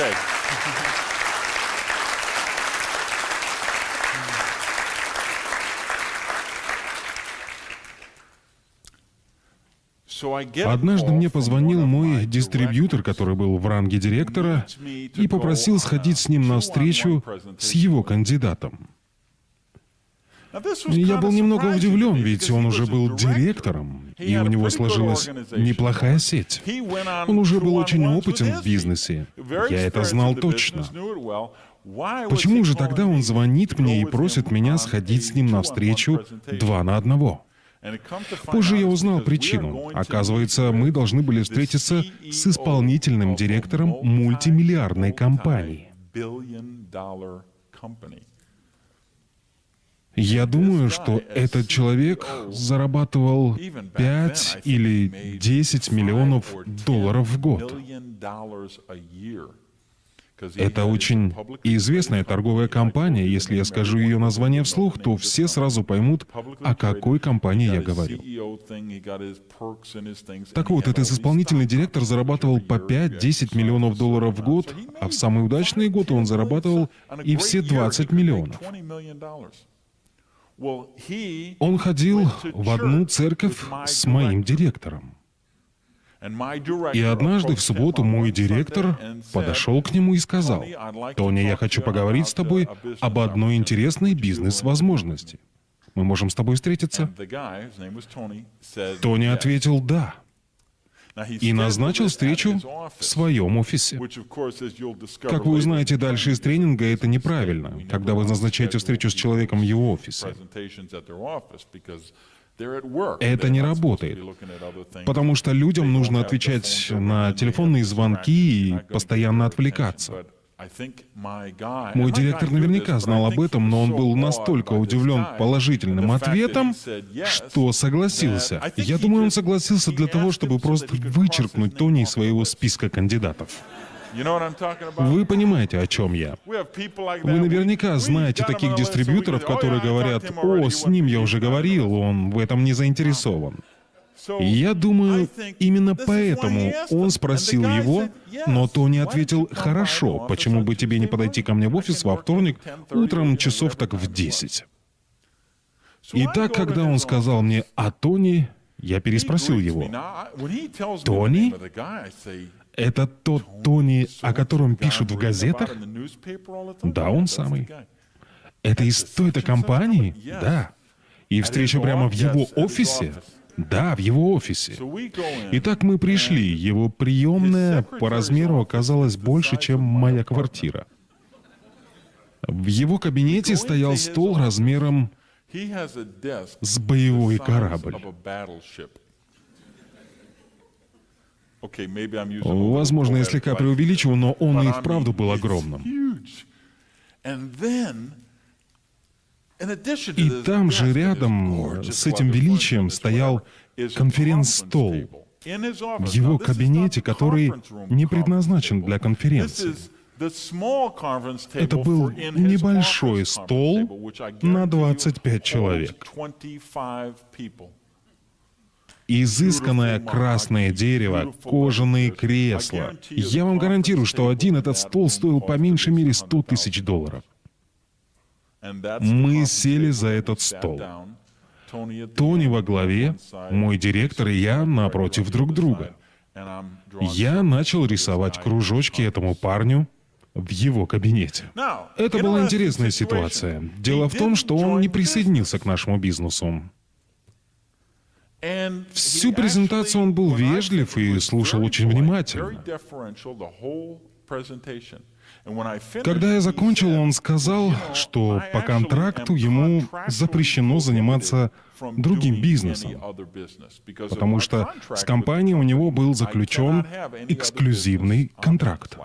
Okay. Однажды мне позвонил мой дистрибьютор, который был в ранге директора, и попросил сходить с ним на встречу с его кандидатом. Я был немного удивлен, ведь он уже был директором, и у него сложилась неплохая сеть. Он уже был очень опытен в бизнесе. Я это знал точно. Почему же тогда он звонит мне и просит меня сходить с ним на встречу два на одного? Позже я узнал причину. Оказывается, мы должны были встретиться с исполнительным директором мультимиллиардной компании. Я думаю, что этот человек зарабатывал 5 или 10 миллионов долларов в год. Это очень известная торговая компания. Если я скажу ее название вслух, то все сразу поймут, о какой компании я говорю. Так вот, этот исполнительный директор зарабатывал по 5-10 миллионов долларов в год, а в самые удачные годы он зарабатывал и все 20 миллионов. Он ходил в одну церковь с моим директором. И однажды в субботу мой директор подошел к нему и сказал, «Тони, я хочу поговорить с тобой об одной интересной бизнес-возможности. Мы можем с тобой встретиться?» Тони ответил «да» и назначил встречу в своем офисе. Как вы узнаете дальше из тренинга, это неправильно, когда вы назначаете встречу с человеком в его офисе. Это не работает, потому что людям нужно отвечать на телефонные звонки и постоянно отвлекаться. Мой директор наверняка знал об этом, но он был настолько удивлен положительным ответом, что согласился. Я думаю, он согласился для того, чтобы просто вычеркнуть Тони из своего списка кандидатов. Вы понимаете, о чем я. Вы наверняка знаете таких дистрибьюторов, которые говорят, «О, с ним я уже говорил, он в этом не заинтересован». Я думаю, именно поэтому он спросил его, но Тони ответил, «Хорошо, почему бы тебе не подойти ко мне в офис во вторник утром часов так в 10?» И так, когда он сказал мне о Тони, я переспросил его, «Тони?» Это тот Тони, о котором пишут в газетах? Да, он самый. Это из той-то компании? Да. И встреча прямо в его офисе? Да, в его офисе. Итак, мы пришли. Его приемная по размеру оказалась больше, чем моя квартира. В его кабинете стоял стол размером с боевой корабль. Возможно, я слегка преувеличиваю, но он и вправду был огромным. И там же рядом с этим величием стоял конференц-стол. в его кабинете, который не предназначен для конференции. Это был небольшой стол на 25 человек. изысканное красное дерево, кожаные кресла. Я вам гарантирую, что один этот стол стоил по меньшей мере 100 тысяч долларов. Мы сели за этот стол. Тони во главе, мой директор и я напротив друг друга. Я начал рисовать кружочки этому парню в его кабинете. Это была интересная ситуация. Дело в том, что он не присоединился к нашему бизнесу. Всю презентацию он был вежлив и слушал очень внимательно. Когда я закончил, он сказал, что по контракту ему запрещено заниматься другим бизнесом, потому что с компанией у него был заключен эксклюзивный контракт.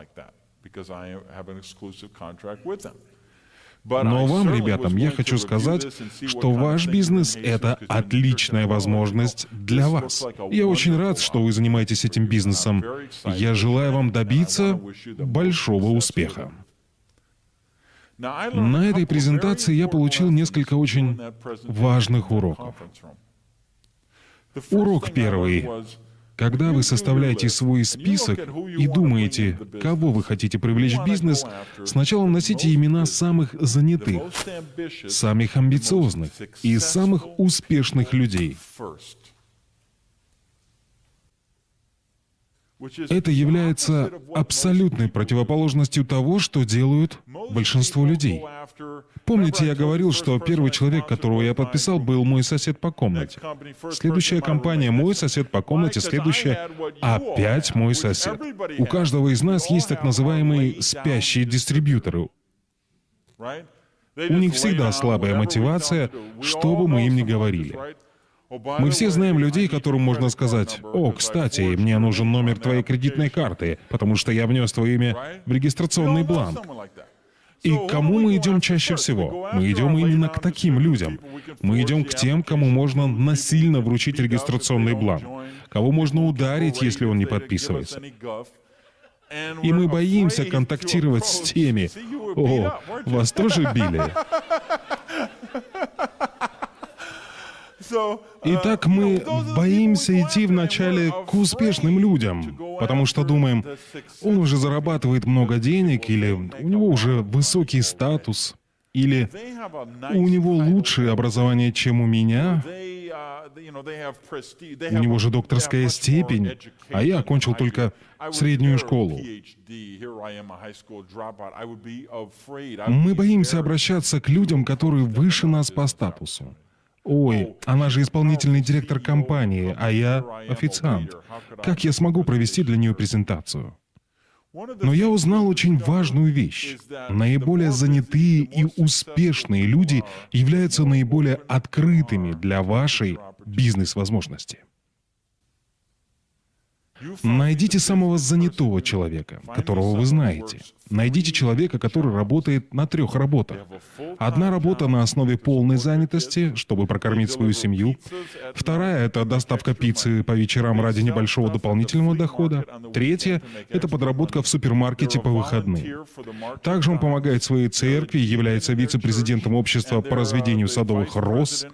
Но вам, ребятам, я хочу сказать, что ваш бизнес — это отличная возможность для вас. Я очень рад, что вы занимаетесь этим бизнесом. Я желаю вам добиться большого успеха. На этой презентации я получил несколько очень важных уроков. Урок первый. Когда вы составляете свой список и думаете, кого вы хотите привлечь в бизнес, сначала носите имена самых занятых, самых амбициозных и самых успешных людей. Это является абсолютной противоположностью того, что делают большинство людей. Помните, я говорил, что первый человек, которого я подписал, был мой сосед по комнате. Следующая компания — мой сосед по комнате, следующая — опять мой сосед. У каждого из нас есть так называемые спящие дистрибьюторы. У них всегда слабая мотивация, что бы мы им ни говорили. Мы все знаем людей, которым можно сказать, «О, кстати, мне нужен номер твоей кредитной карты, потому что я внес твое имя в регистрационный бланк». И к кому мы идем чаще всего? Мы идем именно к таким людям. Мы идем к тем, кому можно насильно вручить регистрационный бланк, кого можно ударить, если он не подписывается. И мы боимся контактировать с теми. О, вас тоже били? Итак, мы боимся идти вначале к успешным людям, потому что думаем, он уже зарабатывает много денег, или у него уже высокий статус, или у него лучшее образование, чем у меня, у него же докторская степень, а я окончил только среднюю школу. Мы боимся обращаться к людям, которые выше нас по статусу. Ой, она же исполнительный директор компании, а я официант. Как я смогу провести для нее презентацию? Но я узнал очень важную вещь. Наиболее занятые и успешные люди являются наиболее открытыми для вашей бизнес-возможности. Найдите самого занятого человека, которого вы знаете. Найдите человека, который работает на трех работах. Одна работа на основе полной занятости, чтобы прокормить свою семью. Вторая — это доставка пиццы по вечерам ради небольшого дополнительного дохода. Третья — это подработка в супермаркете по выходным. Также он помогает своей церкви, является вице-президентом общества по разведению садовых роз.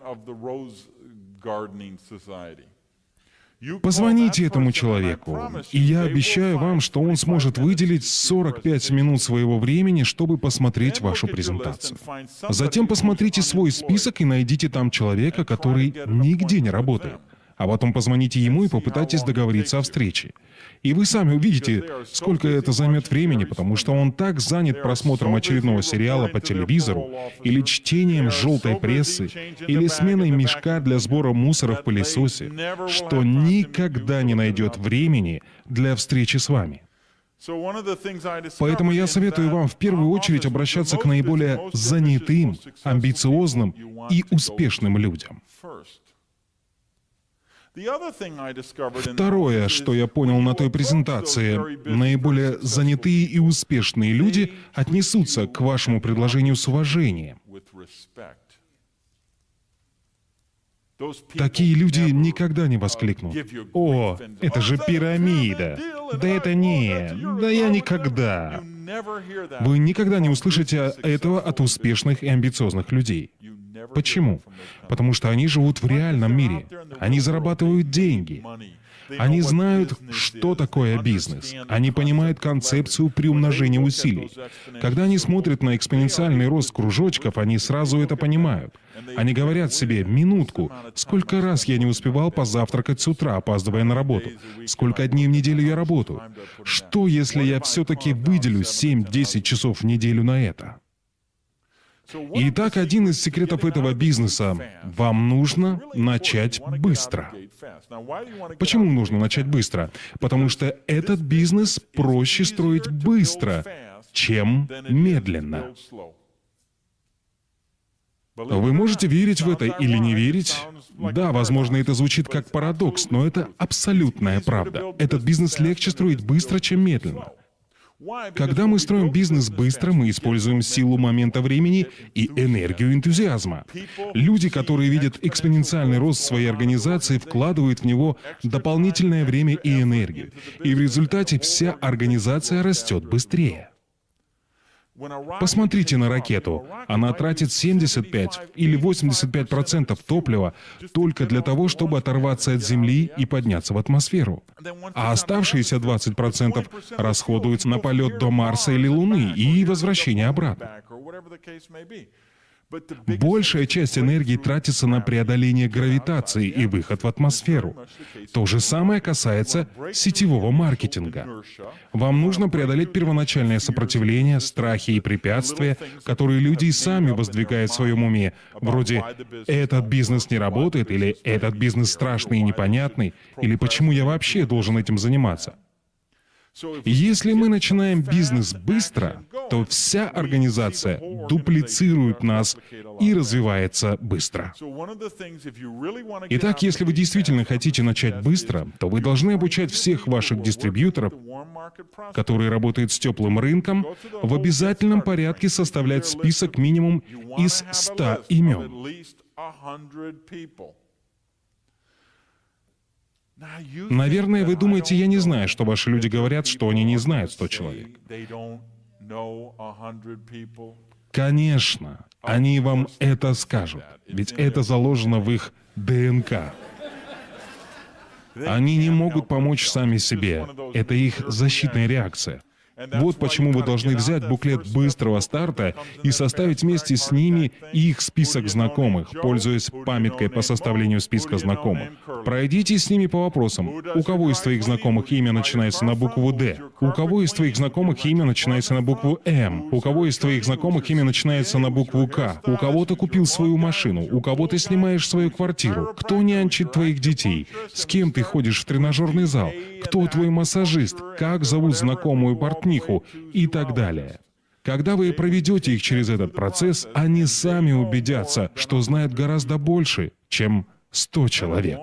Позвоните этому человеку, и я обещаю вам, что он сможет выделить 45 минут своего времени, чтобы посмотреть вашу презентацию. Затем посмотрите свой список и найдите там человека, который нигде не работает а потом позвоните ему и попытайтесь договориться о встрече. И вы сами увидите, сколько это займет времени, потому что он так занят просмотром очередного сериала по телевизору, или чтением желтой прессы, или сменой мешка для сбора мусора в пылесосе, что никогда не найдет времени для встречи с вами. Поэтому я советую вам в первую очередь обращаться к наиболее занятым, амбициозным и успешным людям. Второе, что я понял на той презентации, наиболее занятые и успешные люди отнесутся к вашему предложению с уважением. Такие люди никогда не воскликнут. «О, это же пирамида! Да это не... Да я никогда!» Вы никогда не услышите этого от успешных и амбициозных людей. Почему? Потому что они живут в реальном мире. Они зарабатывают деньги. Они знают, что такое бизнес. Они понимают концепцию приумножения усилий. Когда они смотрят на экспоненциальный рост кружочков, они сразу это понимают. Они говорят себе, минутку, сколько раз я не успевал позавтракать с утра, опаздывая на работу? Сколько дней в неделю я работаю? Что, если я все-таки выделю 7-10 часов в неделю на это? Итак, один из секретов этого бизнеса — вам нужно начать быстро. Почему нужно начать быстро? Потому что этот бизнес проще строить быстро, чем медленно. Вы можете верить в это или не верить? Да, возможно, это звучит как парадокс, но это абсолютная правда. Этот бизнес легче строить быстро, чем медленно. Когда мы строим бизнес быстро, мы используем силу момента времени и энергию энтузиазма. Люди, которые видят экспоненциальный рост своей организации, вкладывают в него дополнительное время и энергию. И в результате вся организация растет быстрее. Посмотрите на ракету. Она тратит 75 или 85 процентов топлива только для того, чтобы оторваться от Земли и подняться в атмосферу. А оставшиеся 20 процентов расходуются на полет до Марса или Луны и возвращение обратно. Большая часть энергии тратится на преодоление гравитации и выход в атмосферу. То же самое касается сетевого маркетинга. Вам нужно преодолеть первоначальное сопротивление, страхи и препятствия, которые люди и сами воздвигают в своем уме, вроде «этот бизнес не работает» или «этот бизнес страшный и непонятный» или «почему я вообще должен этим заниматься?». Если мы начинаем бизнес быстро, то вся организация дуплицирует нас и развивается быстро. Итак, если вы действительно хотите начать быстро, то вы должны обучать всех ваших дистрибьюторов, которые работают с теплым рынком, в обязательном порядке составлять список минимум из 100 имен. Наверное, вы думаете, я не знаю, что ваши люди говорят, что они не знают 100 человек. Конечно, они вам это скажут, ведь это заложено в их ДНК. Они не могут помочь сами себе. Это их защитная реакция. Вот почему вы должны взять буклет быстрого старта и составить вместе с ними их список знакомых, пользуясь памяткой по составлению списка знакомых. Пройдите с ними по вопросам. У кого из твоих знакомых имя начинается на букву «Д»? У кого из твоих знакомых имя начинается на букву «М»? У кого из твоих знакомых имя начинается на букву «К»? У кого ты купил свою машину? У кого ты снимаешь свою квартиру? Кто нянчит твоих детей? С кем ты ходишь в тренажерный зал? Кто твой массажист? Как зовут знакомую партнеру? Портниху и так далее. Когда вы проведете их через этот процесс, они сами убедятся, что знают гораздо больше, чем 100 человек.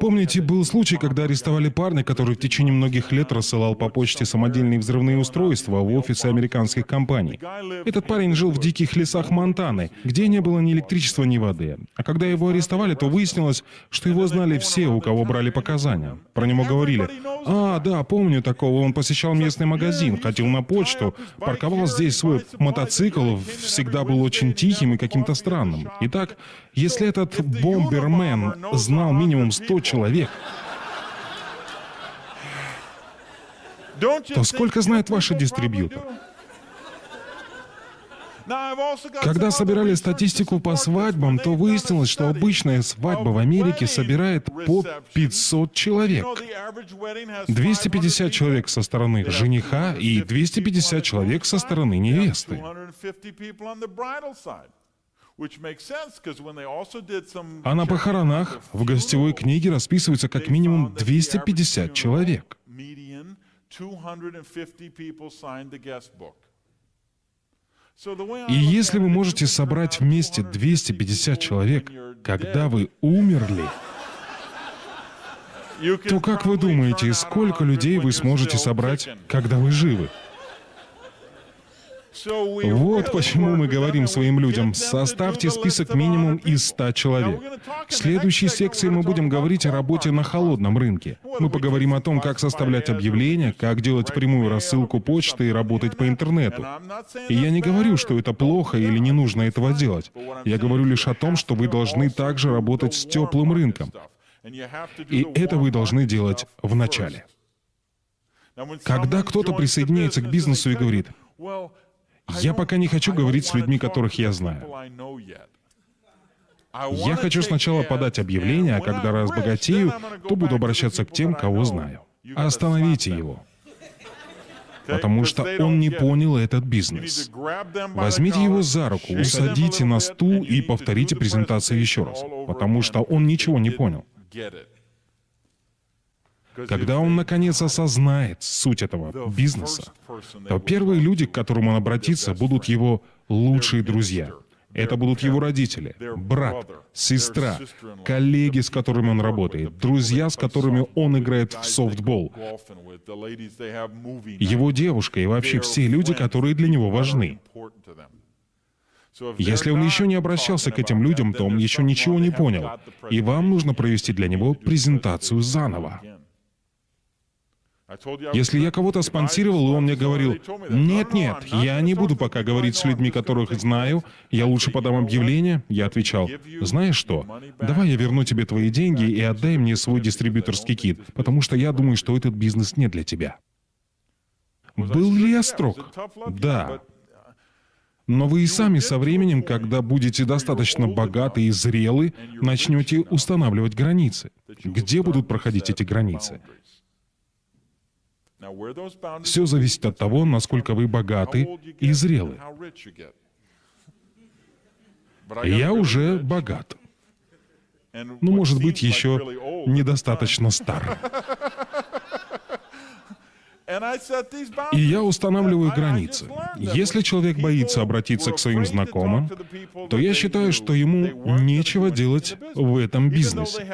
Помните, был случай, когда арестовали парня, который в течение многих лет рассылал по почте самодельные взрывные устройства в офисы американских компаний. Этот парень жил в диких лесах Монтаны, где не было ни электричества, ни воды. А когда его арестовали, то выяснилось, что его знали все, у кого брали показания. Про него говорили, «А, да, помню такого, он посещал местный магазин, ходил на почту, парковал здесь свой мотоцикл, всегда был очень тихим и каким-то странным». Итак, если этот бомбермен знал минимум 100 человек, то сколько знает ваши дистрибьютор? Когда собирали статистику по свадьбам, то выяснилось, что обычная свадьба в Америке собирает по 500 человек. 250 человек со стороны жениха и 250 человек со стороны невесты. А на похоронах в гостевой книге расписывается как минимум 250 человек. И если вы можете собрать вместе 250 человек, когда вы умерли, то как вы думаете, сколько людей вы сможете собрать, когда вы живы? Вот почему мы говорим своим людям, составьте список минимум из 100 человек. В следующей секции мы будем говорить о работе на холодном рынке. Мы поговорим о том, как составлять объявления, как делать прямую рассылку почты и работать по интернету. И я не говорю, что это плохо или не нужно этого делать. Я говорю лишь о том, что вы должны также работать с теплым рынком. И это вы должны делать в начале. Когда кто-то присоединяется к бизнесу и говорит, я пока не хочу говорить с людьми, которых я знаю. Я хочу сначала подать объявление, а когда разбогатею, то буду обращаться к тем, кого знаю. Остановите его. Потому что он не понял этот бизнес. Возьмите его за руку, усадите на стул и повторите презентацию еще раз. Потому что он ничего не понял. Когда он наконец осознает суть этого бизнеса, то первые люди, к которым он обратится, будут его лучшие друзья. Это будут его родители, брат, сестра, коллеги, с которыми он работает, друзья, с которыми он играет в софтбол, его девушка и вообще все люди, которые для него важны. Если он еще не обращался к этим людям, то он еще ничего не понял, и вам нужно провести для него презентацию заново. Если я кого-то спонсировал, и он мне говорил, «Нет-нет, я не буду пока говорить с людьми, которых знаю, я лучше подам объявление», я отвечал, «Знаешь что, давай я верну тебе твои деньги и отдай мне свой дистрибьюторский кит, потому что я думаю, что этот бизнес не для тебя». Был ли я строг? Да. Но вы и сами со временем, когда будете достаточно богаты и зрелы, начнете устанавливать границы. Где будут проходить эти границы? Все зависит от того, насколько вы богаты и зрелы. Я уже богат. Ну, может быть, еще недостаточно стар. И я устанавливаю границы. Если человек боится обратиться к своим знакомым, то я считаю, что ему нечего делать в этом бизнесе.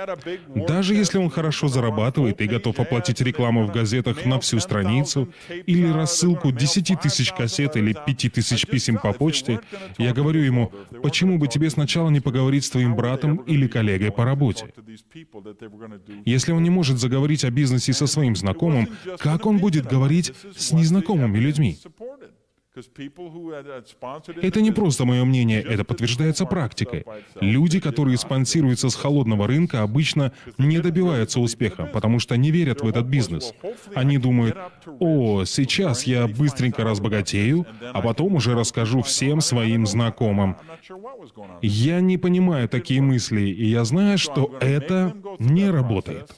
Даже если он хорошо зарабатывает и готов оплатить рекламу в газетах на всю страницу, или рассылку 10 тысяч кассет или 5 тысяч писем по почте, я говорю ему, почему бы тебе сначала не поговорить с твоим братом или коллегой по работе? Если он не может заговорить о бизнесе со своим знакомым, как он будет говорить с незнакомыми людьми. Это не просто мое мнение, это подтверждается практикой. Люди, которые спонсируются с холодного рынка, обычно не добиваются успеха, потому что не верят в этот бизнес. Они думают, о, сейчас я быстренько разбогатею, а потом уже расскажу всем своим знакомым. Я не понимаю такие мысли, и я знаю, что это не работает.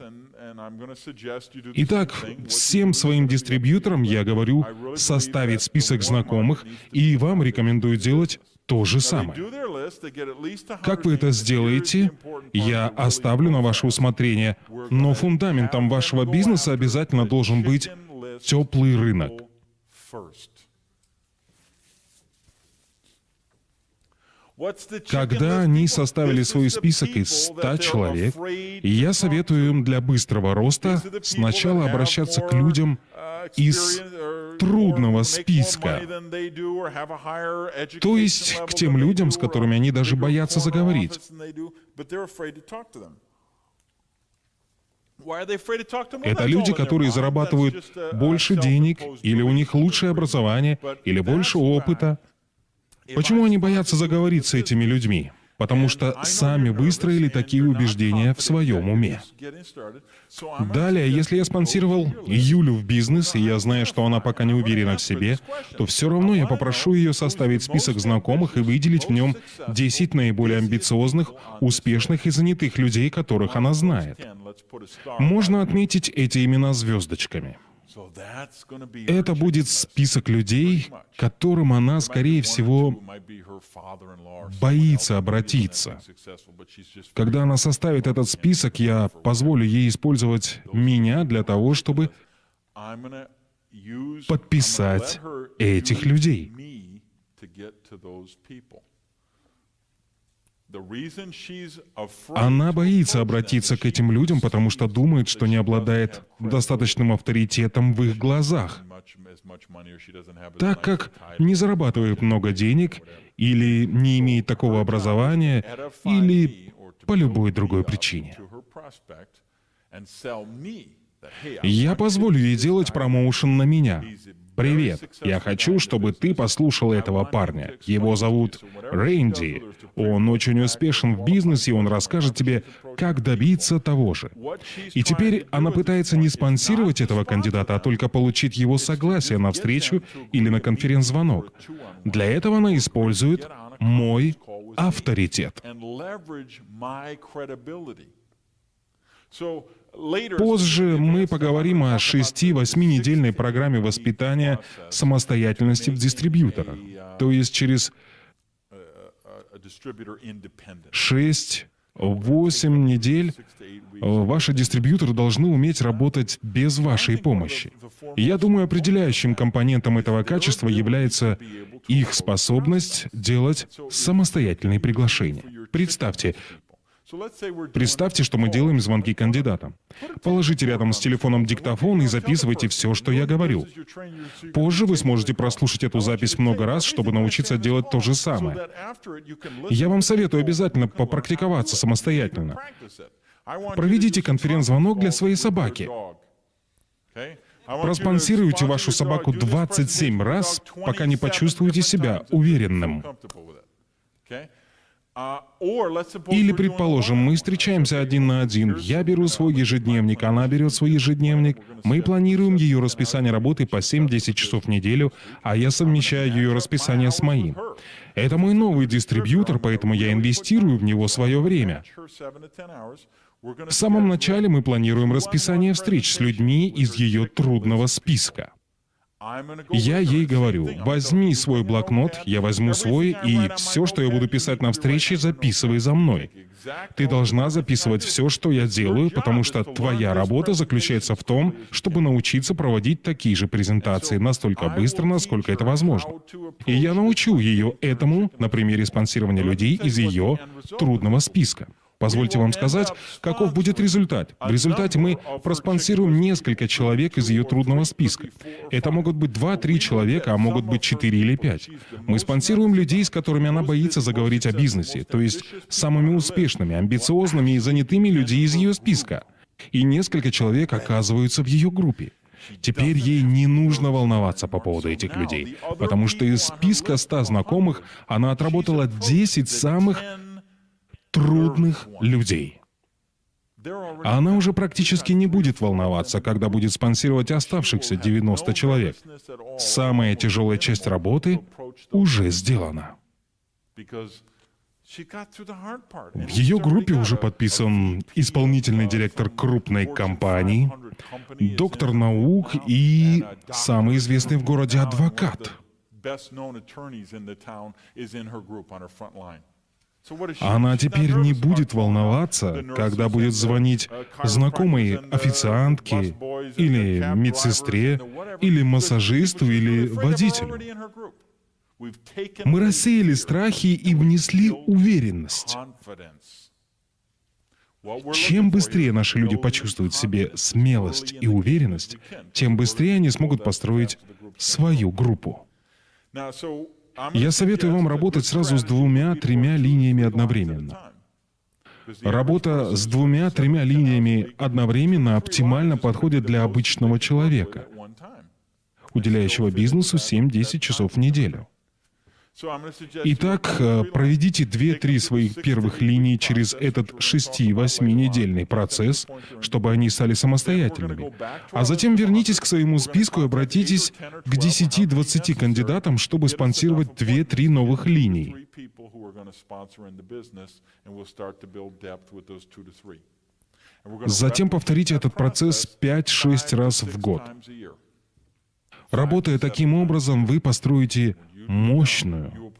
Итак, всем своим дистрибьюторам я говорю составить список знакомых, и вам рекомендую делать то же самое. Как вы это сделаете, я оставлю на ваше усмотрение, но фундаментом вашего бизнеса обязательно должен быть теплый рынок. Когда они составили свой список из 100 человек, я советую им для быстрого роста сначала обращаться к людям из трудного списка, то есть к тем людям, с которыми они даже боятся заговорить. Это люди, которые зарабатывают больше денег, или у них лучшее образование, или больше опыта, Почему они боятся заговорить с этими людьми? Потому что сами выстроили такие убеждения в своем уме. Далее, если я спонсировал Юлю в бизнес, и я знаю, что она пока не уверена в себе, то все равно я попрошу ее составить список знакомых и выделить в нем 10 наиболее амбициозных, успешных и занятых людей, которых она знает. Можно отметить эти имена звездочками. Это будет список людей, к которым она, скорее всего, боится обратиться. Когда она составит этот список, я позволю ей использовать меня для того, чтобы подписать этих людей. Она боится обратиться к этим людям, потому что думает, что не обладает достаточным авторитетом в их глазах, так как не зарабатывает много денег или не имеет такого образования, или по любой другой причине. Я позволю ей делать промоушен на меня, «Привет, я хочу, чтобы ты послушал этого парня. Его зовут Рэнди. Он очень успешен в бизнесе, и он расскажет тебе, как добиться того же». И теперь она пытается не спонсировать этого кандидата, а только получить его согласие на встречу или на конференц-звонок. Для этого она использует мой авторитет. Позже мы поговорим о 6-8-недельной программе воспитания самостоятельности в дистрибьютора. То есть через 6-8 недель ваши дистрибьюторы должны уметь работать без вашей помощи. я думаю, определяющим компонентом этого качества является их способность делать самостоятельные приглашения. Представьте, Представьте, что мы делаем звонки кандидатам. Положите рядом с телефоном диктофон и записывайте все, что я говорю. Позже вы сможете прослушать эту запись много раз, чтобы научиться делать то же самое. Я вам советую обязательно попрактиковаться самостоятельно. Проведите конференц-звонок для своей собаки. Проспонсируйте вашу собаку 27 раз, пока не почувствуете себя уверенным. Или, предположим, мы встречаемся один на один, я беру свой ежедневник, она берет свой ежедневник, мы планируем ее расписание работы по 7-10 часов в неделю, а я совмещаю ее расписание с моим. Это мой новый дистрибьютор, поэтому я инвестирую в него свое время. В самом начале мы планируем расписание встреч с людьми из ее трудного списка. Я ей говорю, возьми свой блокнот, я возьму свой, и все, что я буду писать на встрече, записывай за мной. Ты должна записывать все, что я делаю, потому что твоя работа заключается в том, чтобы научиться проводить такие же презентации настолько быстро, насколько это возможно. И я научу ее этому на примере спонсирования людей из ее трудного списка. Позвольте вам сказать, каков будет результат. В результате мы проспонсируем несколько человек из ее трудного списка. Это могут быть 2-3 человека, а могут быть 4 или 5. Мы спонсируем людей, с которыми она боится заговорить о бизнесе, то есть самыми успешными, амбициозными и занятыми людьми из ее списка. И несколько человек оказываются в ее группе. Теперь ей не нужно волноваться по поводу этих людей, потому что из списка 100 знакомых она отработала 10 самых трудных людей. Она уже практически не будет волноваться, когда будет спонсировать оставшихся 90 человек. Самая тяжелая часть работы уже сделана. В ее группе уже подписан исполнительный директор крупной компании, доктор наук и самый известный в городе адвокат. Она теперь не будет волноваться, когда будет звонить знакомой официантке, или медсестре, или массажисту, или водителю. Мы рассеяли страхи и внесли уверенность. Чем быстрее наши люди почувствуют в себе смелость и уверенность, тем быстрее они смогут построить свою группу. Я советую вам работать сразу с двумя-тремя линиями одновременно. Работа с двумя-тремя линиями одновременно оптимально подходит для обычного человека, уделяющего бизнесу 7-10 часов в неделю. Итак, э, проведите 2-3 своих первых линий через этот 6-8-недельный процесс, чтобы они стали самостоятельными. А затем вернитесь к своему списку и обратитесь к 10-20 кандидатам, чтобы спонсировать 2-3 новых линий. Затем повторите этот процесс 5-6 раз в год. Работая таким образом, вы построите мощную,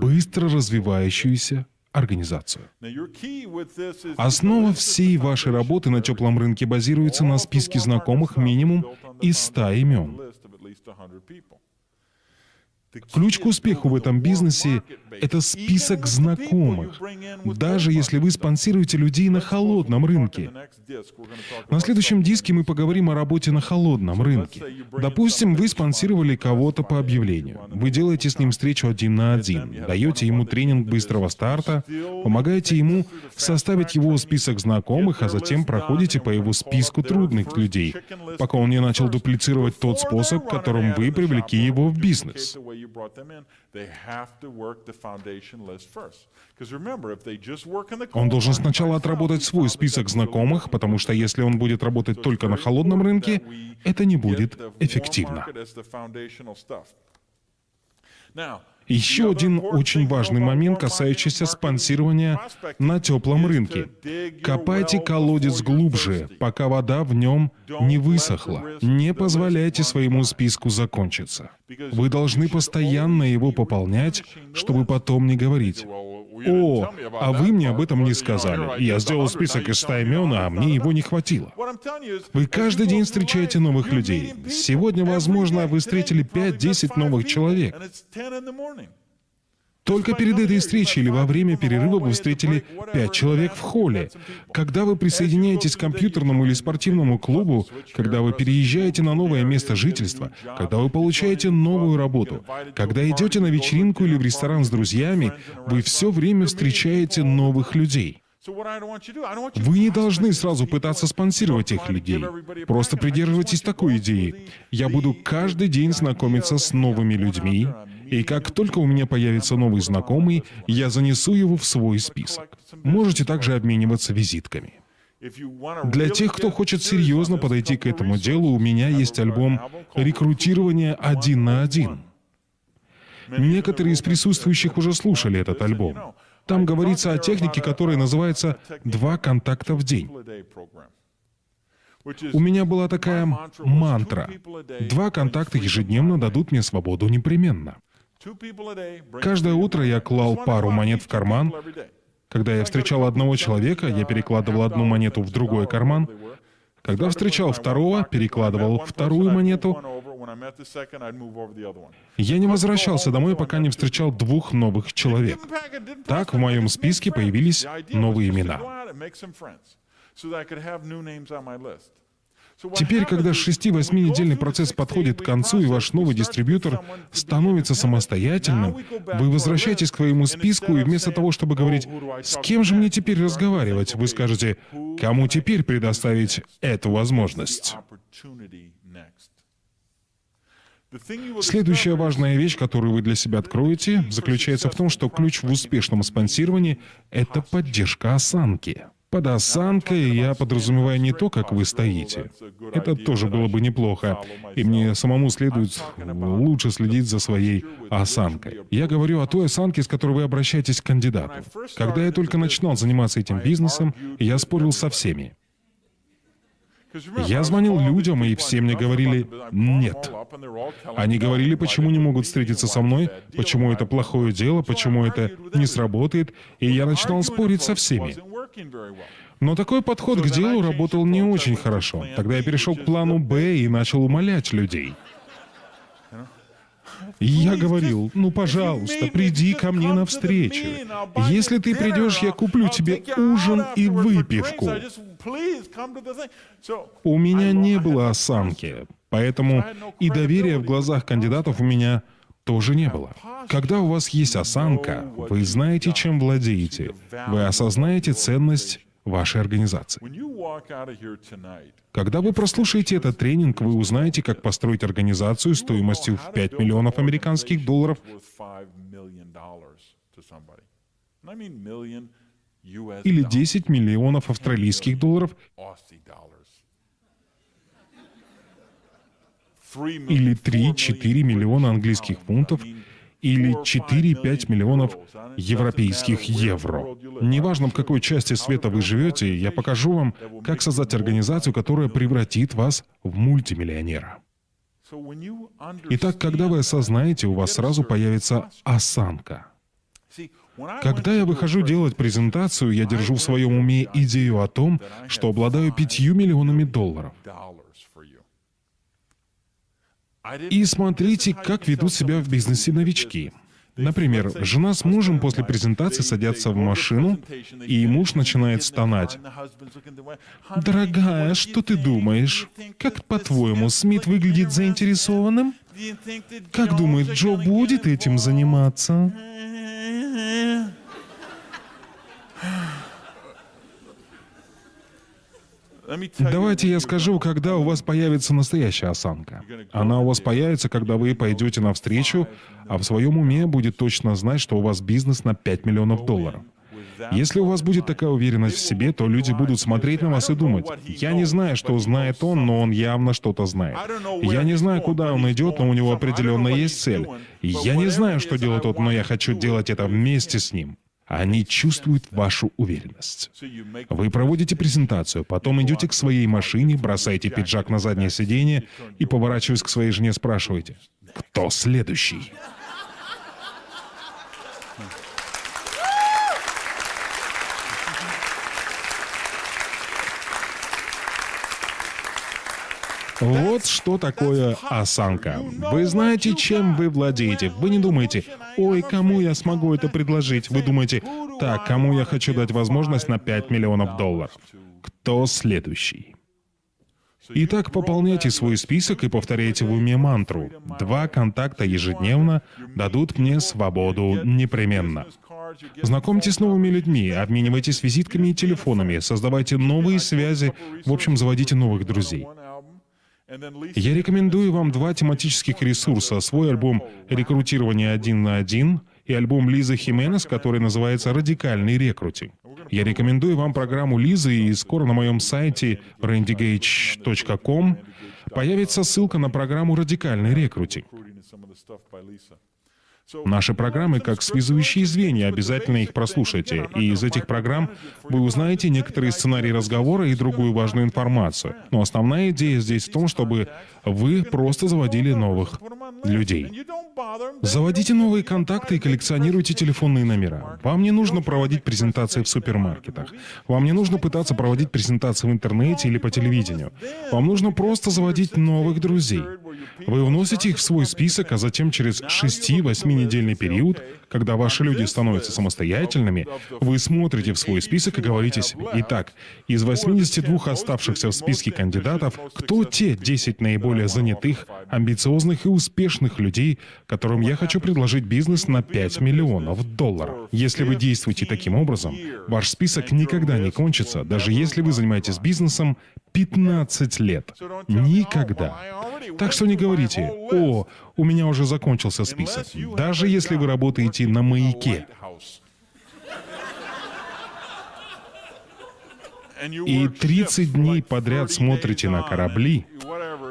быстро развивающуюся организацию. Основа всей вашей работы на теплом рынке базируется на списке знакомых минимум из 100 имен. Ключ к успеху в этом бизнесе — это список знакомых, даже если вы спонсируете людей на холодном рынке. На следующем диске мы поговорим о работе на холодном рынке. Допустим, вы спонсировали кого-то по объявлению. Вы делаете с ним встречу один на один, даете ему тренинг быстрого старта, помогаете ему составить его список знакомых, а затем проходите по его списку трудных людей, пока он не начал дуплицировать тот способ, которым вы привлекли его в бизнес you brought them in, they have to work the foundation list first. Он должен сначала отработать свой список знакомых, потому что если он будет работать только на холодном рынке, это не будет эффективно. Еще один очень важный момент, касающийся спонсирования на теплом рынке. Копайте колодец глубже, пока вода в нем не высохла. Не позволяйте своему списку закончиться. Вы должны постоянно его пополнять, чтобы потом не говорить «О, а вы мне об этом не сказали. Я сделал список из 100 имен, а мне его не хватило». Вы каждый день встречаете новых людей. Сегодня, возможно, вы встретили 5-10 новых человек. Только перед этой встречей или во время перерыва вы встретили пять человек в холле. Когда вы присоединяетесь к компьютерному или спортивному клубу, когда вы переезжаете на новое место жительства, когда вы получаете новую работу, когда идете на вечеринку или в ресторан с друзьями, вы все время встречаете новых людей. Вы не должны сразу пытаться спонсировать их людей. Просто придерживайтесь такой идеи. Я буду каждый день знакомиться с новыми людьми, и как только у меня появится новый знакомый, я занесу его в свой список. Можете также обмениваться визитками. Для тех, кто хочет серьезно подойти к этому делу, у меня есть альбом «Рекрутирование один на один». Некоторые из присутствующих уже слушали этот альбом. Там говорится о технике, которая называется «два контакта в день». У меня была такая мантра. Два контакта ежедневно дадут мне свободу непременно. Каждое утро я клал пару монет в карман. Когда я встречал одного человека, я перекладывал одну монету в другой карман. Когда встречал второго, перекладывал вторую монету. Я не возвращался домой, пока не встречал двух новых человек. Так в моем списке появились новые имена. Теперь, когда 6-8-недельный процесс подходит к концу, и ваш новый дистрибьютор становится самостоятельным, вы возвращаетесь к своему списку, и вместо того, чтобы говорить, «С кем же мне теперь разговаривать?», вы скажете, «Кому теперь предоставить эту возможность?». Следующая важная вещь, которую вы для себя откроете, заключается в том, что ключ в успешном спонсировании — это поддержка осанки. Под осанкой я подразумеваю не то, как вы стоите. Это тоже было бы неплохо. И мне самому следует лучше следить за своей осанкой. Я говорю о той осанке, с которой вы обращаетесь к кандидату. Когда я только начинал заниматься этим бизнесом, я спорил со всеми. Я звонил людям, и все мне говорили «нет». Они говорили, почему не могут встретиться со мной, почему это плохое дело, почему это не сработает, и я начинал спорить со всеми. Но такой подход к делу работал не очень хорошо. Тогда я перешел к плану «Б» и начал умолять людей. Я говорил, ну, пожалуйста, приди ко мне навстречу. Если ты придешь, я куплю тебе ужин и выпивку. У меня не было осанки, поэтому и доверия в глазах кандидатов у меня тоже не было. Когда у вас есть осанка, вы знаете, чем владеете, вы осознаете ценность вашей организации. Когда вы прослушаете этот тренинг, вы узнаете, как построить организацию стоимостью в 5 миллионов американских долларов. Или 10 миллионов австралийских долларов или 3-4 миллиона английских фунтов или 4-5 миллионов европейских евро. Неважно, в какой части света вы живете, я покажу вам, как создать организацию, которая превратит вас в мультимиллионера. Итак, когда вы осознаете, у вас сразу появится осанка. Когда я выхожу делать презентацию, я держу в своем уме идею о том, что обладаю пятью миллионами долларов. И смотрите, как ведут себя в бизнесе новички. Например, жена с мужем после презентации садятся в машину, и муж начинает стонать. «Дорогая, что ты думаешь? Как, по-твоему, Смит выглядит заинтересованным? Как думает, Джо будет этим заниматься?» Давайте я скажу, когда у вас появится настоящая осанка. Она у вас появится, когда вы пойдете навстречу, а в своем уме будет точно знать, что у вас бизнес на 5 миллионов долларов. Если у вас будет такая уверенность в себе, то люди будут смотреть на вас и думать, «Я не знаю, что знает он, но он явно что-то знает. Я не знаю, куда он идет, но у него определенно есть цель. Я не знаю, что делает он, но я хочу делать это вместе с ним». Они чувствуют вашу уверенность. Вы проводите презентацию, потом идете к своей машине, бросаете пиджак на заднее сиденье и, поворачиваясь к своей жене, спрашиваете, «Кто следующий?» Вот что такое осанка. Вы знаете, чем вы владеете. Вы не думаете, ой, кому я смогу это предложить. Вы думаете, так, кому я хочу дать возможность на 5 миллионов долларов. Кто следующий? Итак, пополняйте свой список и повторяйте в уме мантру. Два контакта ежедневно дадут мне свободу непременно. Знакомьтесь с новыми людьми, обменивайтесь визитками и телефонами, создавайте новые связи, в общем, заводите новых друзей. Я рекомендую вам два тематических ресурса. Свой альбом «Рекрутирование один на один» и альбом Лизы Хименес, который называется «Радикальный рекрутинг». Я рекомендую вам программу Лизы, и скоро на моем сайте randygage.com появится ссылка на программу «Радикальный рекрутинг». Наши программы как связующие звенья, обязательно их прослушайте. И из этих программ вы узнаете некоторые сценарии разговора и другую важную информацию. Но основная идея здесь в том, чтобы вы просто заводили новых людей. Заводите новые контакты и коллекционируйте телефонные номера. Вам не нужно проводить презентации в супермаркетах. Вам не нужно пытаться проводить презентации в интернете или по телевидению. Вам нужно просто заводить новых друзей. Вы вносите их в свой список, а затем через 6-8 недельный период, когда ваши люди становятся самостоятельными, вы смотрите в свой список и говорите себе, итак, из 82 оставшихся в списке кандидатов, кто те 10 наиболее занятых, амбициозных и успешных людей, которым я хочу предложить бизнес на 5 миллионов долларов? Если вы действуете таким образом, ваш список никогда не кончится, даже если вы занимаетесь бизнесом 15 лет. Никогда. Так что не говорите, о, у меня уже закончился список. Даже если вы работаете на маяке. И 30 дней подряд смотрите на корабли,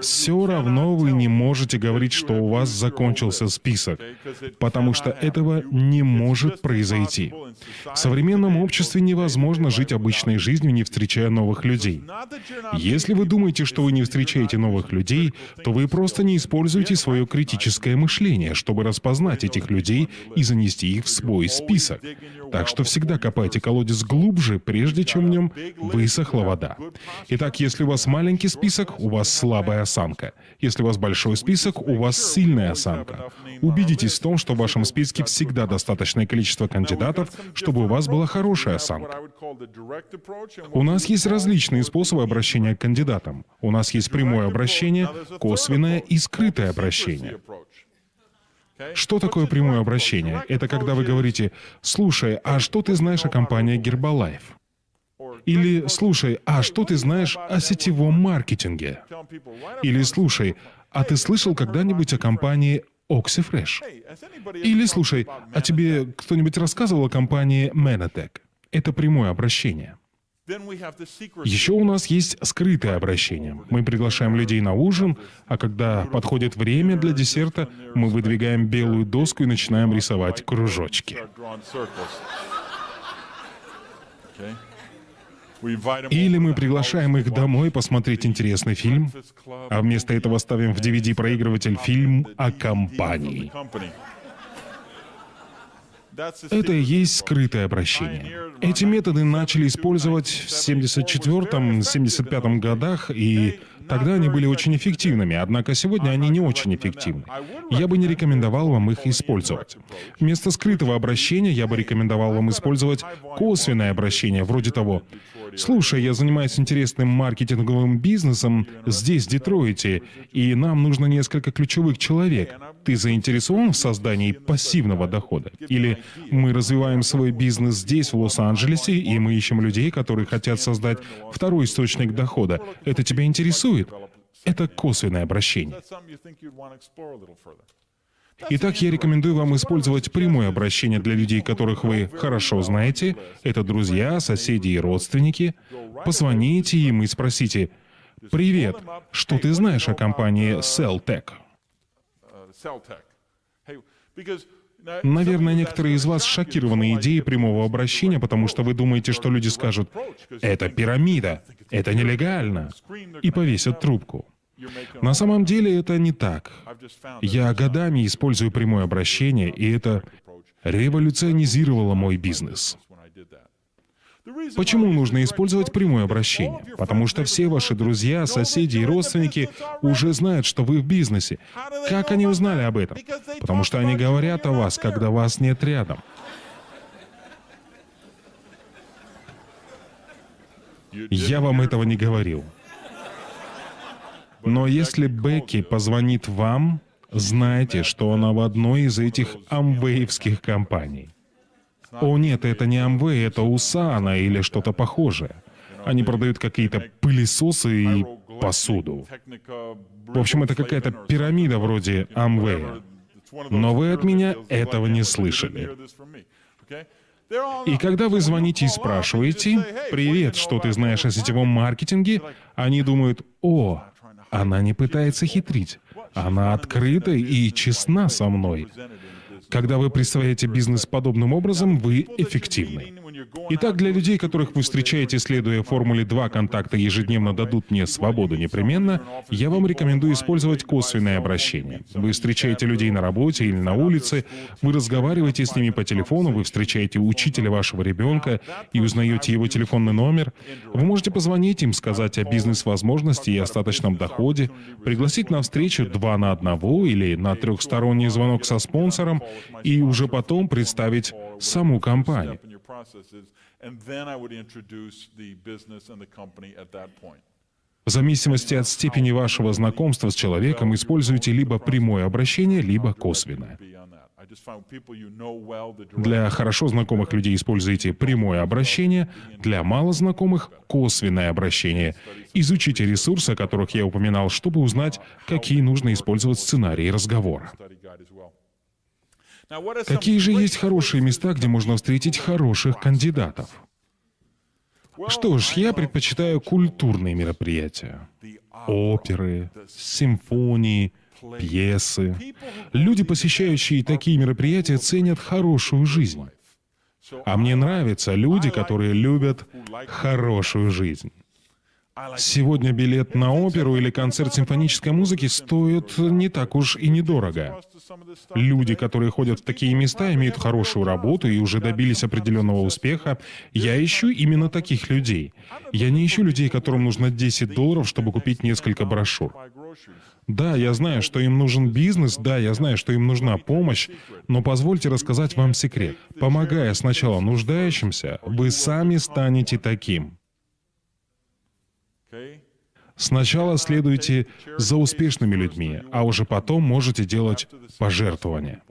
все равно вы не можете говорить, что у вас закончился список, потому что этого не может произойти. В современном обществе невозможно жить обычной жизнью, не встречая новых людей. Если вы думаете, что вы не встречаете новых людей, то вы просто не используете свое критическое мышление, чтобы распознать этих людей и занести их в свой список. Так что всегда копайте колодец глубже, прежде чем в нем высохла вода. Итак, если у вас маленький список, у вас слабая осанка. Если у вас большой список, у вас сильная осанка. Убедитесь в том, что в вашем списке всегда достаточное количество кандидатов, чтобы у вас была хорошая осанка. У нас есть различные способы обращения к кандидатам. У нас есть прямое обращение, косвенное и скрытое обращение. Что такое прямое обращение? Это когда вы говорите, «Слушай, а что ты знаешь о компании Гербалайф?» Или «Слушай, а что ты знаешь о сетевом маркетинге?» Или «Слушай, а ты слышал когда-нибудь о компании Oxyfresh?» Или «Слушай, а тебе кто-нибудь рассказывал о компании Menatech?» Это прямое обращение. Еще у нас есть скрытое обращение. Мы приглашаем людей на ужин, а когда подходит время для десерта, мы выдвигаем белую доску и начинаем рисовать кружочки. Или мы приглашаем их домой посмотреть интересный фильм, а вместо этого ставим в DVD-проигрыватель фильм о компании. Это и есть скрытое обращение. Эти методы начали использовать в 74-75 годах, и тогда они были очень эффективными, однако сегодня они не очень эффективны. Я бы не рекомендовал вам их использовать. Вместо скрытого обращения я бы рекомендовал вам использовать косвенное обращение, вроде того «Слушай, я занимаюсь интересным маркетинговым бизнесом здесь, в Детройте, и нам нужно несколько ключевых человек. Ты заинтересован в создании пассивного дохода? Или мы развиваем свой бизнес здесь, в Лос-Анджелесе, и мы ищем людей, которые хотят создать второй источник дохода. Это тебя интересует? Это косвенное обращение. Итак, я рекомендую вам использовать прямое обращение для людей, которых вы хорошо знаете. Это друзья, соседи и родственники. Позвоните им и спросите, «Привет, что ты знаешь о компании Celltech?» Наверное, некоторые из вас шокированы идеей прямого обращения, потому что вы думаете, что люди скажут «это пирамида, это нелегально» и повесят трубку. На самом деле это не так. Я годами использую прямое обращение, и это революционизировало мой бизнес. Почему нужно использовать прямое обращение? Потому что все ваши друзья, соседи и родственники уже знают, что вы в бизнесе. Как они узнали об этом? Потому что они говорят о вас, когда вас нет рядом. Я вам этого не говорил. Но если Бекки позвонит вам, знайте, что она в одной из этих амвеевских компаний. О нет, это не Amway, это Усана или что-то похожее. Они продают какие-то пылесосы и посуду. В общем, это какая-то пирамида вроде Amway. Но вы от меня этого не слышали. И когда вы звоните и спрашиваете, «Привет, что ты знаешь о сетевом маркетинге?», они думают, «О, она не пытается хитрить. Она открыта и честна со мной». Когда вы представляете бизнес подобным образом, вы эффективны. Итак, для людей, которых вы встречаете, следуя формуле «два контакта ежедневно дадут мне свободу непременно», я вам рекомендую использовать косвенное обращение. Вы встречаете людей на работе или на улице, вы разговариваете с ними по телефону, вы встречаете учителя вашего ребенка и узнаете его телефонный номер. Вы можете позвонить им, сказать о бизнес-возможности и остаточном доходе, пригласить на встречу два на одного или на трехсторонний звонок со спонсором и уже потом представить саму компанию. В зависимости от степени вашего знакомства с человеком используйте либо прямое обращение, либо косвенное. Для хорошо знакомых людей используйте прямое обращение, для мало знакомых — косвенное обращение. Изучите ресурсы, о которых я упоминал, чтобы узнать, какие нужно использовать сценарии разговора. Какие же есть хорошие места, где можно встретить хороших кандидатов? Что ж, я предпочитаю культурные мероприятия. Оперы, симфонии, пьесы. Люди, посещающие такие мероприятия, ценят хорошую жизнь. А мне нравятся люди, которые любят хорошую жизнь. Сегодня билет на оперу или концерт симфонической музыки стоит не так уж и недорого. Люди, которые ходят в такие места, имеют хорошую работу и уже добились определенного успеха. Я ищу именно таких людей. Я не ищу людей, которым нужно 10 долларов, чтобы купить несколько брошюр. Да, я знаю, что им нужен бизнес, да, я знаю, что им нужна помощь, но позвольте рассказать вам секрет. Помогая сначала нуждающимся, вы сами станете таким. Сначала следуйте за успешными людьми, а уже потом можете делать пожертвования.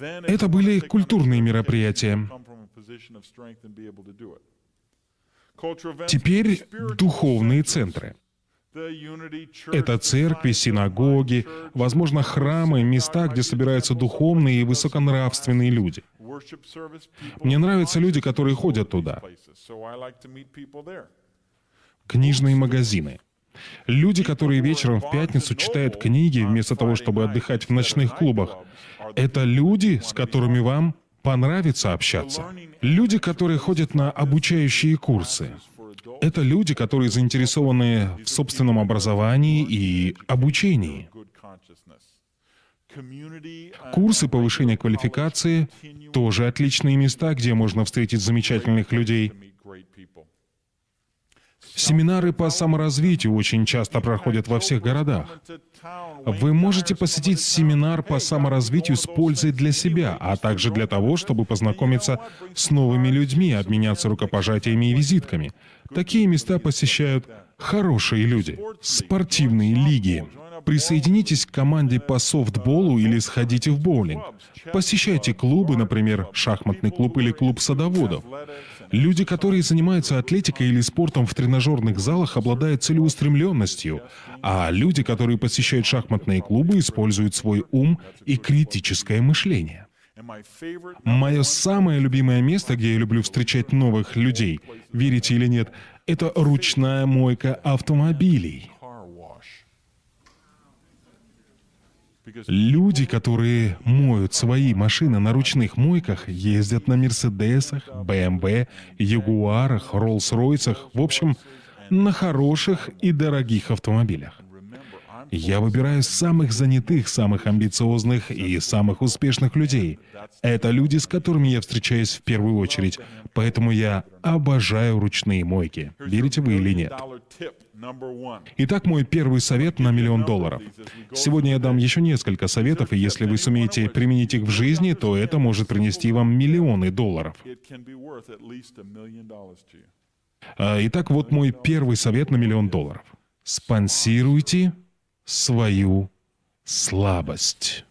Это были культурные мероприятия. Теперь духовные центры. Это церкви, синагоги, возможно, храмы, места, где собираются духовные и высоконравственные люди. Мне нравятся люди, которые ходят туда книжные магазины. Люди, которые вечером в пятницу читают книги вместо того, чтобы отдыхать в ночных клубах, это люди, с которыми вам понравится общаться. Люди, которые ходят на обучающие курсы. Это люди, которые заинтересованы в собственном образовании и обучении. Курсы повышения квалификации — тоже отличные места, где можно встретить замечательных людей. Семинары по саморазвитию очень часто проходят во всех городах. Вы можете посетить семинар по саморазвитию с пользой для себя, а также для того, чтобы познакомиться с новыми людьми, обменяться рукопожатиями и визитками. Такие места посещают хорошие люди, спортивные лиги. Присоединитесь к команде по софтболу или сходите в боулинг. Посещайте клубы, например, шахматный клуб или клуб садоводов. Люди, которые занимаются атлетикой или спортом в тренажерных залах, обладают целеустремленностью, а люди, которые посещают шахматные клубы, используют свой ум и критическое мышление. Мое самое любимое место, где я люблю встречать новых людей, верите или нет, это ручная мойка автомобилей. Люди, которые моют свои машины на ручных мойках, ездят на Мерседесах, БМВ, Ягуарах, Роллс-Ройсах, в общем, на хороших и дорогих автомобилях. Я выбираю самых занятых, самых амбициозных и самых успешных людей. Это люди, с которыми я встречаюсь в первую очередь, поэтому я обожаю ручные мойки. Верите вы или нет? Итак, мой первый совет на миллион долларов. Сегодня я дам еще несколько советов, и если вы сумеете применить их в жизни, то это может принести вам миллионы долларов. А, итак, вот мой первый совет на миллион долларов. Спонсируйте свою слабость.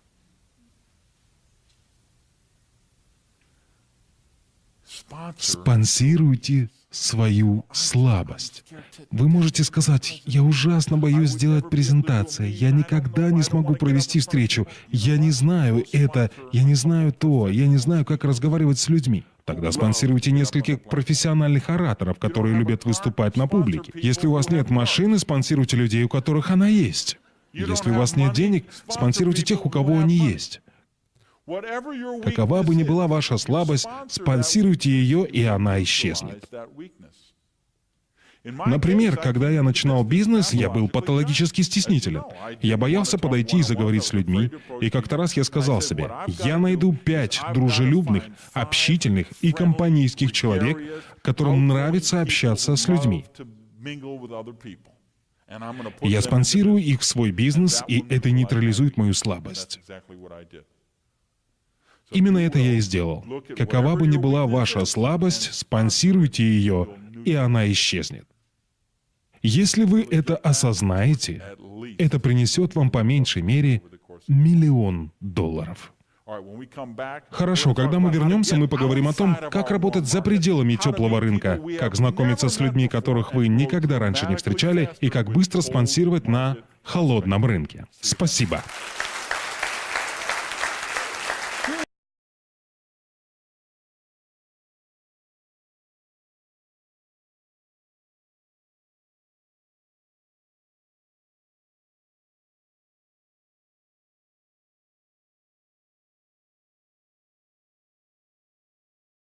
Спонсируйте свою слабость. Вы можете сказать, я ужасно боюсь сделать презентацию, я никогда не смогу провести встречу, я не знаю это, я не знаю то, я не знаю, как разговаривать с людьми. Тогда спонсируйте нескольких профессиональных ораторов, которые любят выступать на публике. Если у вас нет машины, спонсируйте людей, у которых она есть. Если у вас нет денег, спонсируйте тех, у кого они есть. Какова бы ни была ваша слабость, спонсируйте ее, и она исчезнет. Например, когда я начинал бизнес, я был патологически стеснителен. Я боялся подойти и заговорить с людьми, и как-то раз я сказал себе, я найду пять дружелюбных, общительных и компанейских человек, которым нравится общаться с людьми. Я спонсирую их в свой бизнес, и это нейтрализует мою слабость. Именно это я и сделал. Какова бы ни была ваша слабость, спонсируйте ее, и она исчезнет. Если вы это осознаете, это принесет вам по меньшей мере миллион долларов. Хорошо, когда мы вернемся, мы поговорим о том, как работать за пределами теплого рынка, как знакомиться с людьми, которых вы никогда раньше не встречали, и как быстро спонсировать на холодном рынке. Спасибо.